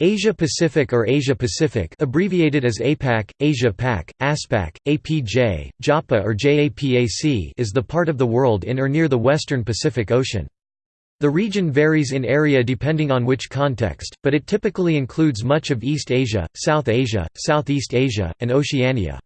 Asia Pacific or Asia Pacific abbreviated as APAC, Asia Pac, ASPAC, APJ, JAPA or JAPAC is the part of the world in or near the western Pacific Ocean. The region varies in area depending on which context, but it typically includes much of East Asia, South Asia, Southeast Asia, and Oceania.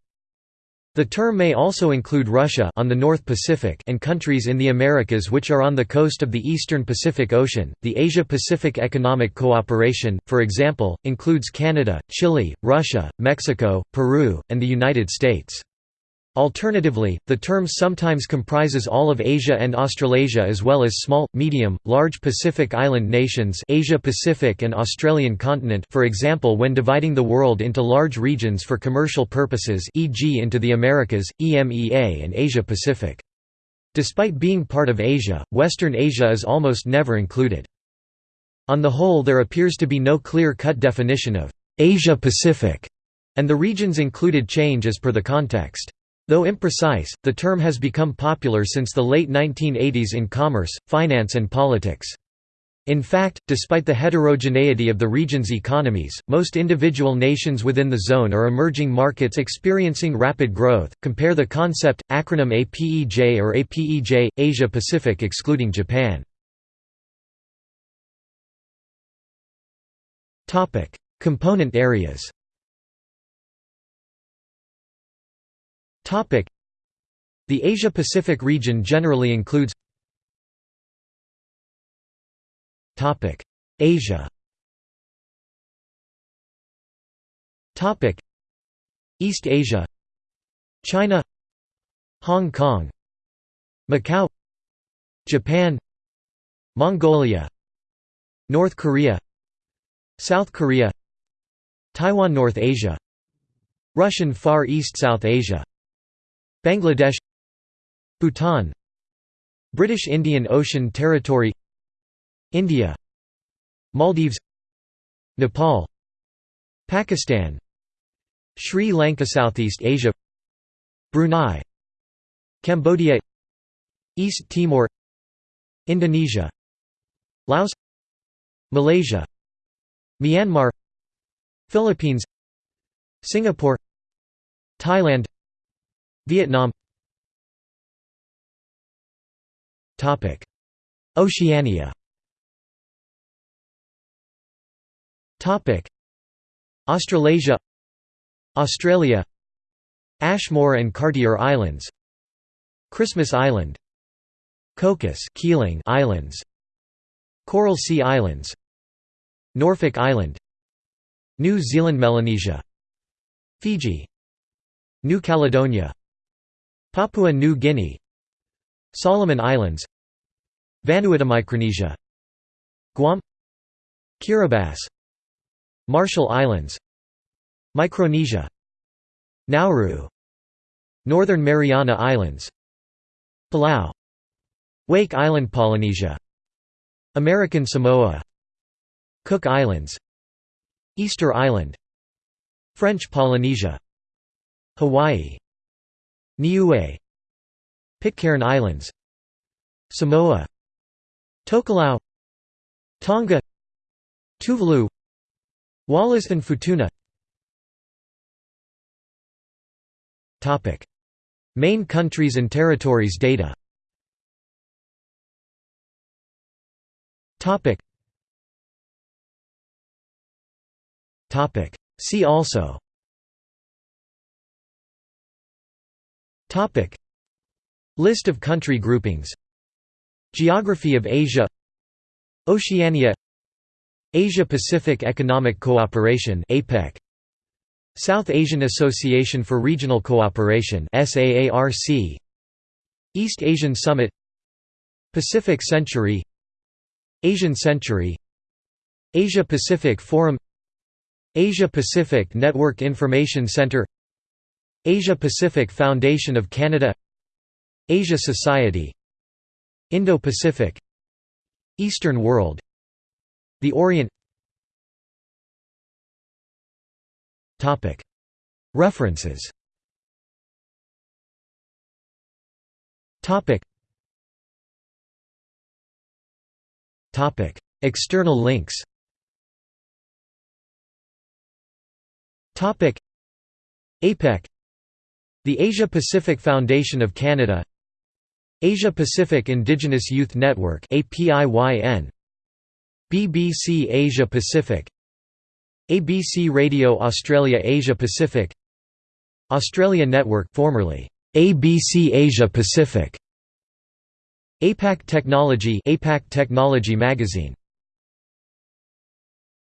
The term may also include Russia on the North Pacific and countries in the Americas which are on the coast of the eastern Pacific Ocean. The Asia-Pacific Economic Cooperation, for example, includes Canada, Chile, Russia, Mexico, Peru, and the United States. Alternatively, the term sometimes comprises all of Asia and Australasia as well as small, medium, large Pacific Island nations Asia Pacific and Australian continent for example when dividing the world into large regions for commercial purposes e.g. into the Americas, EMEA and Asia Pacific. Despite being part of Asia, Western Asia is almost never included. On the whole there appears to be no clear-cut definition of «Asia Pacific», and the regions included change as per the context. Though imprecise, the term has become popular since the late 1980s in commerce, finance and politics. In fact, despite the heterogeneity of the region's economies, most individual nations within the zone are emerging markets experiencing rapid growth. Compare the concept acronym APEJ or APEJ Asia Pacific excluding Japan. Component areas. The Asia-Pacific region generally includes Asia East Asia China Hong Kong Macau Japan Mongolia North Korea South Korea Taiwan North Asia Russian Far East South Asia Bangladesh Bhutan British Indian Ocean Territory India Maldives Nepal Pakistan Sri Lanka Southeast Asia Brunei Cambodia East Timor Indonesia Laos Malaysia Myanmar Philippines Singapore Thailand Vietnam. Oceania. Australasia. Australia. Ashmore and Cartier Islands. Christmas Island. Cocos Keeling Islands. Coral Sea Islands. Norfolk Island. New Zealand Melanesia. Fiji. New Caledonia Papua New Guinea Solomon Islands Vanuatu Micronesia Guam Kiribati Marshall Islands Micronesia Nauru Northern Mariana Islands Palau Wake Island Polynesia American Samoa Cook Islands Easter Island French Polynesia Hawaii Niue Pitcairn Islands Samoa Tokelau Tonga Tuvalu Wallis and Futuna. Main countries and territories data. See also Topic. List of country groupings. Geography of Asia. Oceania. Asia Pacific Economic Cooperation APEC South Asian Association for Regional Cooperation SAARC East Asian Summit. Pacific Century. Asian Century. Asia Pacific Forum. Asia Pacific Network Information Center Asia Pacific Foundation of Canada Asia Society Indo-Pacific Eastern World The Orient. References. External links. APEC The Asia-Pacific Foundation of Canada Asia-Pacific Indigenous Youth Network BBC Asia Pacific ABC Radio Australia Asia Pacific Australia Network formerly ABC Asia Pacific APAC Technology APAC Technology Magazine